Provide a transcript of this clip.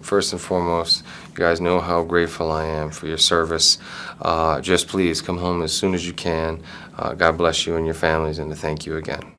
First and foremost, you guys know how grateful I am for your service. Uh, just please come home as soon as you can. Uh, God bless you and your families, and thank you again.